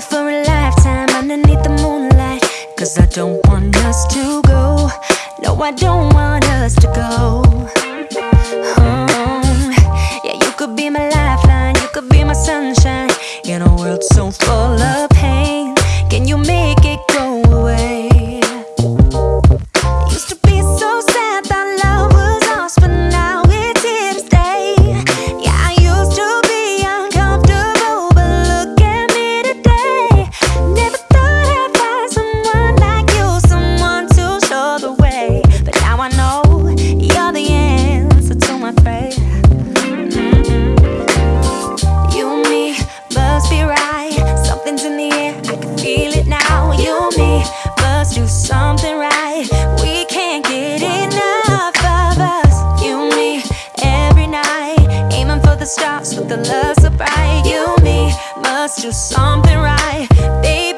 for a lifetime underneath the I don't want us to go. No, I don't want us to go. Oh. The a love supply. bright You, me, must do something right Baby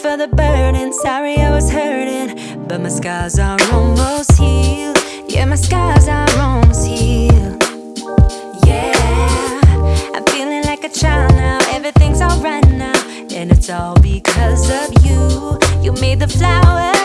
for the burden Sorry I was hurting But my scars are almost healed. Yeah, my scars are almost healed. Yeah I'm feeling like a child now. Everything's alright now And it's all because of you. You made the flowers.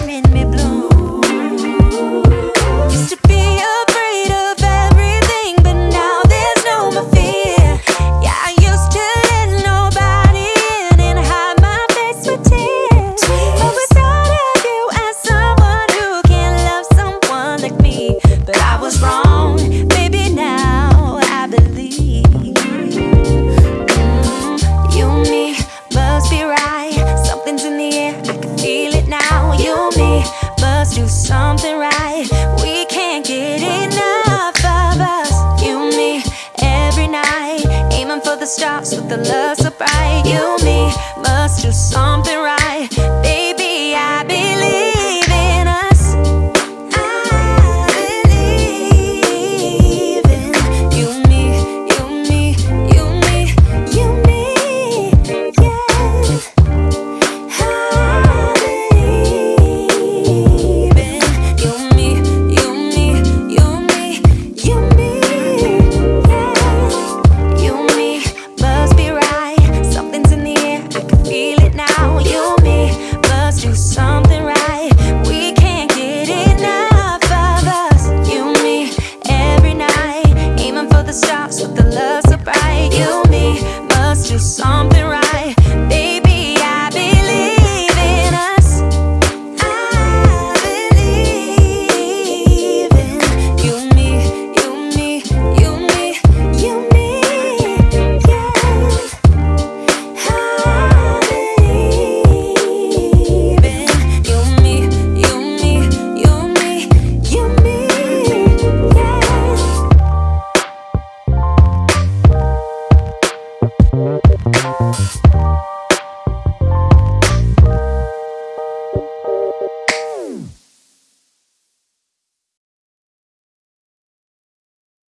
never stops with the love so bright. You, me, must do something right, baby.